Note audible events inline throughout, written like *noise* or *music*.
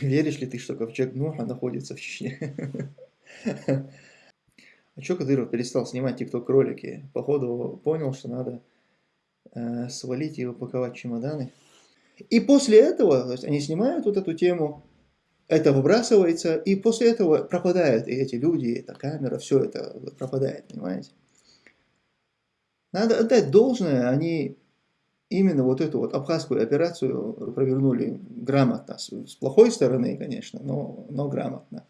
Веришь ли ты, что ковчег Нуха находится в Чечне? *laughs* А что Кадыров перестал снимать тикток-ролики? Походу понял, что надо э, свалить и упаковать чемоданы. И после этого, то есть они снимают вот эту тему, это выбрасывается, и после этого пропадают и эти люди, эта камера, все это пропадает, понимаете? Надо отдать должное, они именно вот эту вот абхазскую операцию провернули грамотно, с, плохой стороны, конечно, но, но грамотно.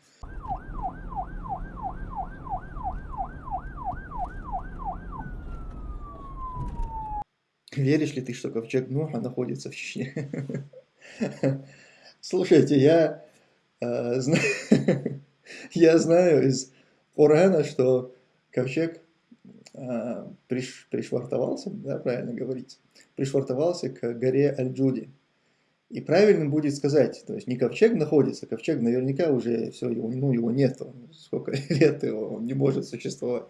Веришь ли ты, что ковчег Нуха находится в Чечне? *laughs* Слушайте, я, э, зна... *laughs* я знаю из Корана, что ковчег приш... пришвартовался, да, правильно говорить, пришвартовался к горе Аль-Джуди. И правильно будет сказать, то есть не ковчег находится, ковчег наверняка уже все, его, ну, его нет, сколько *laughs* лет его, он не может существовать.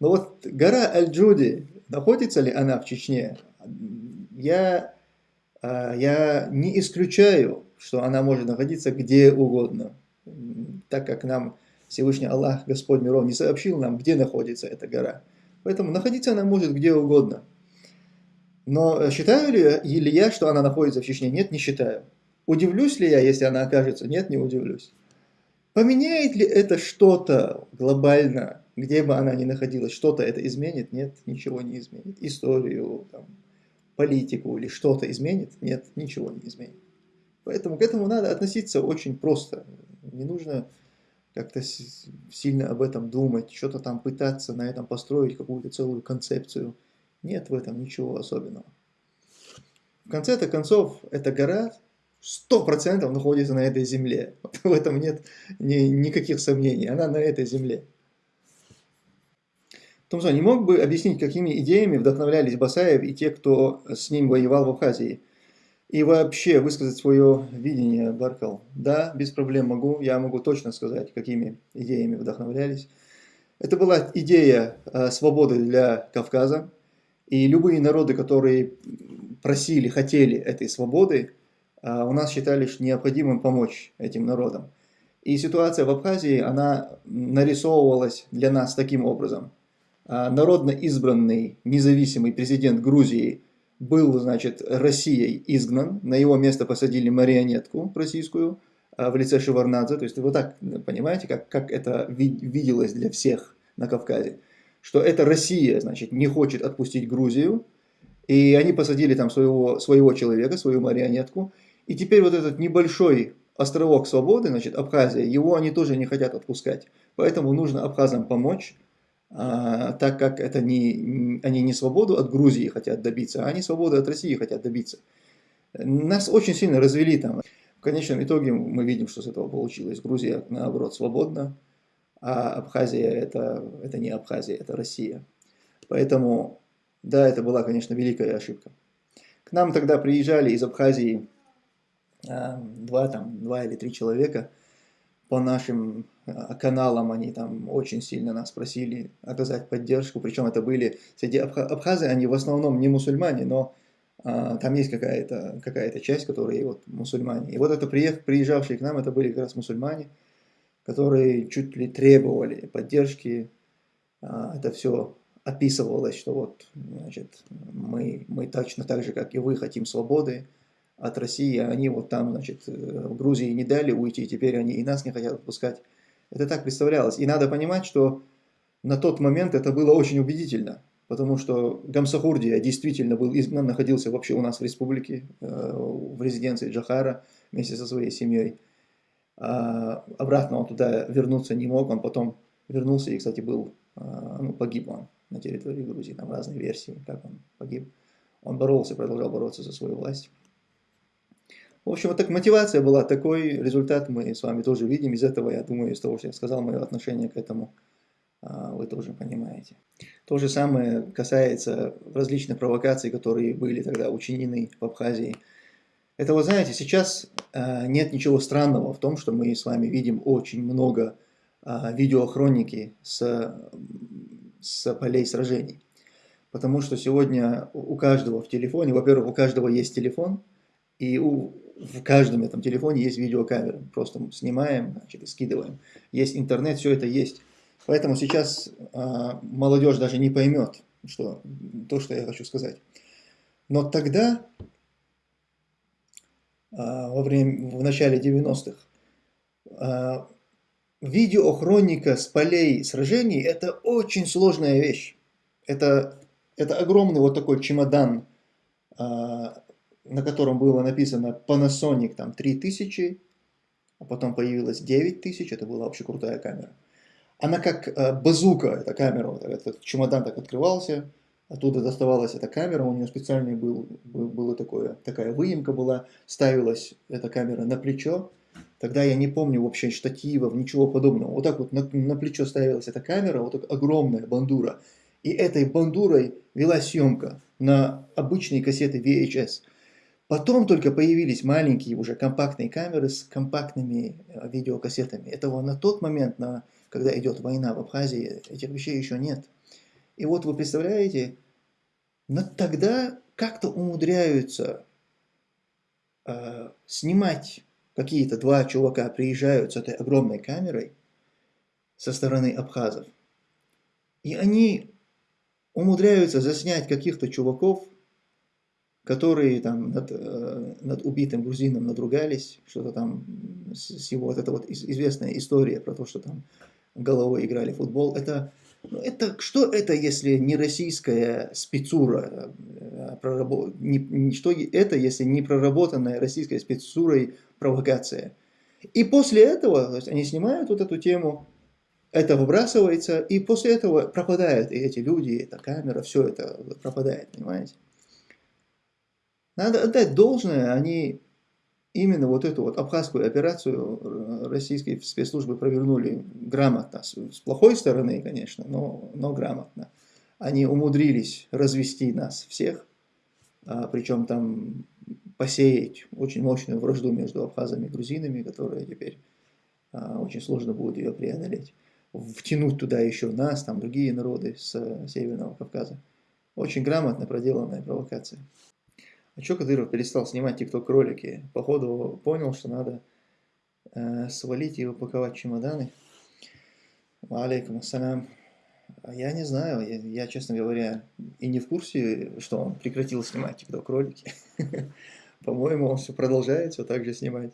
Но вот гора Аль-Джуди, находится ли она в Чечне, я, а, я не исключаю, что она может находиться где угодно, так как нам Всевышний Аллах, Господь миров, не сообщил нам, где находится эта гора. Поэтому находиться она может где угодно. Но считаю ли, ли я, что она находится в Чечне? Нет, не считаю. Удивлюсь ли я, если она окажется? Нет, не удивлюсь. Поменяет ли это что-то глобально, где бы она ни находилась? Что-то это изменит? Нет, ничего не изменит. Историю, там, политику или что-то изменит? Нет, ничего не изменит. Поэтому к этому надо относиться очень просто. Не нужно как-то сильно об этом думать, что-то там пытаться на этом построить какую-то целую концепцию. Нет в этом ничего особенного. В конце-то концов, эта гора сто процентов находится на этой земле. *laughs* В этом нет ни, никаких сомнений. Она на этой земле. Томсон, не мог бы объяснить, какими идеями вдохновлялись Басаев и те, кто с ним воевал в Абхазии? И вообще высказать свое видение, Баркал. Да, без проблем могу. Я могу точно сказать, какими идеями вдохновлялись. Это была идея э, свободы для Кавказа. И любые народы, которые просили, хотели этой свободы, э, у нас считали необходимым помочь этим народам. И ситуация в Абхазии, она нарисовывалась для нас таким образом – а, народно избранный независимый президент Грузии был, значит, Россией изгнан, на его место посадили марионетку российскую а, в лице Шеварнадзе, то есть вы так понимаете, как, как это виделось для всех на Кавказе, что эта Россия, значит, не хочет отпустить Грузию, и они посадили там своего, своего человека, свою марионетку, и теперь вот этот небольшой островок свободы, значит, Абхазия, его они тоже не хотят отпускать, поэтому нужно абхазам помочь, так как это не, они не свободу от Грузии хотят добиться, а они свободу от России хотят добиться. Нас очень сильно развели там. В конечном итоге мы видим, что с этого получилось. Грузия, наоборот, свободна, а Абхазия это, это не Абхазия, это Россия. Поэтому, да, это была, конечно, великая ошибка. К нам тогда приезжали из Абхазии а, два, там, два или три человека – по нашим э, каналам они там очень сильно нас просили оказать поддержку, причем это были среди абхазы, они в основном не мусульмане, но а, там есть какая-то какая, -то, часть, которые вот мусульмане. И вот это приех, приезжавшие к нам, это были как раз мусульмане, которые чуть ли требовали поддержки, а, это все описывалось, что вот, значит, мы, мы точно так же, как и вы, хотим свободы, от России, а они вот там, значит, э, в Грузии не дали уйти, теперь они и нас не хотят отпускать. Это так представлялось. И надо понимать, что на тот момент это было очень убедительно, потому что Гамсахурдия действительно был изгнан, находился вообще у нас в республике, э, в резиденции Джахара вместе со своей семьей. А обратно он туда вернуться не мог, он потом вернулся и, кстати, был, а, ну, погиб он на территории Грузии, там разные версии, как он погиб. Он боролся, продолжал бороться за свою власть. В общем, вот так мотивация была, такой результат мы с вами тоже видим. Из этого, я думаю, из того, что я сказал, мое отношение к этому а, вы тоже понимаете. То же самое касается различных провокаций, которые были тогда учинены в Абхазии. Это, вы знаете, сейчас а, нет ничего странного в том, что мы с вами видим очень много а, видеохроники с, с полей сражений. Потому что сегодня у каждого в телефоне, во-первых, у каждого есть телефон, и у, в каждом этом телефоне есть видеокамера. Просто снимаем, значит, и скидываем. Есть интернет, все это есть. Поэтому сейчас а, молодежь даже не поймет, что, то, что я хочу сказать. Но тогда, а, во время, в начале 90-х, а, видеохроника с полей сражений – это очень сложная вещь. Это, это огромный вот такой чемодан, а, на котором было написано Panasonic там 3000, а потом появилась 9000, это была вообще крутая камера. Она как э, базука, эта камера, вот этот чемодан так открывался, оттуда доставалась эта камера, у нее специальный был, был было такое, такая выемка была, ставилась эта камера на плечо, тогда я не помню вообще штативов, ничего подобного, вот так вот на, на плечо ставилась эта камера, вот так огромная бандура, и этой бандурой вела съемка на обычные кассеты VHS. Потом только появились маленькие уже компактные камеры с компактными э, видеокассетами. Этого на тот момент, на, когда идет война в Абхазии, этих вещей еще нет. И вот вы представляете, но тогда как-то умудряются э, снимать какие-то два чувака, приезжают с этой огромной камерой со стороны абхазов. И они умудряются заснять каких-то чуваков, которые там над, э, над убитым грузином надругались, что-то там с его, вот эта вот известная история про то, что там головой играли в футбол, это, ну, это что это, если не российская спецура, э, не, что это, если не проработанная российской спецурой провокация. И после этого, то есть они снимают вот эту тему, это выбрасывается, и после этого пропадают и эти люди, эта камера, все это пропадает, понимаете? Надо отдать должное, они именно вот эту вот абхазскую операцию российские спецслужбы провернули грамотно, с плохой стороны, конечно, но, но грамотно. Они умудрились развести нас всех, а, причем там посеять очень мощную вражду между абхазами и грузинами, которая теперь а, очень сложно будет ее преодолеть. Втянуть туда еще нас, там другие народы с Северного Кавказа. Очень грамотно проделанная провокация. А что Кадыров перестал снимать тикток-ролики? Походу понял, что надо э, свалить и упаковать чемоданы. Алейкум ассалям. Я не знаю, я, я, честно говоря, и не в курсе, что он прекратил снимать тикток-ролики. *laughs* По-моему, он все продолжает все так же снимать.